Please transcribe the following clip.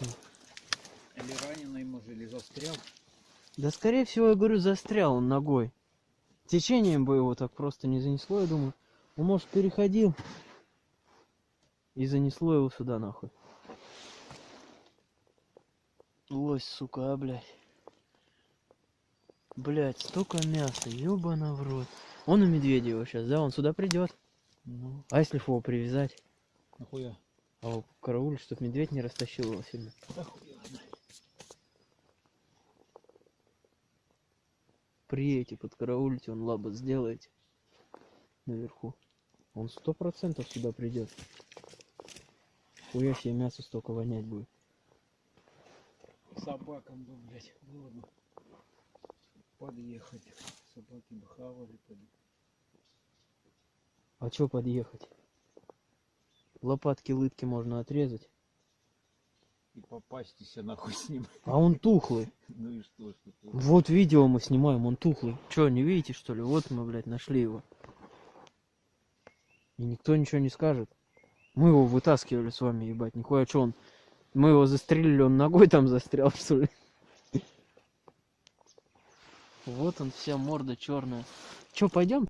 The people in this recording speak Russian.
ним. Или раненый, может, или застрял. Да скорее всего, я говорю, застрял он ногой. Течением бы его так просто не занесло, я думаю. Он, может, переходил и занесло его сюда нахуй. Лось, сука, а, блядь. Блядь, столько мяса, ёбана в рот. Он у Медведева сейчас, да? Он сюда придет. Ну, А если его привязать? нахуя? А карауль, чтоб медведь не растащил его сильно. Приедете, подкараулите, он лабо сделаете наверху. Он сто процентов сюда придет. Хуя себе мясо столько вонять будет. Собакам бы, блядь, было бы подъехать. Собаки бы хавали, поди. А чё подъехать? Лопатки, лытки можно отрезать. И попасть себе нахуй с ним. А он тухлый. Ну и что, что ты? Вот видео мы снимаем, он тухлый. Чё, не видите что ли? Вот мы, блядь, нашли его. И никто ничего не скажет. Мы его вытаскивали с вами, ебать, нихуя, чё он? Мы его застрелили, он ногой там застрял, что ли? Вот он, вся морда черная. Чё, пойдем?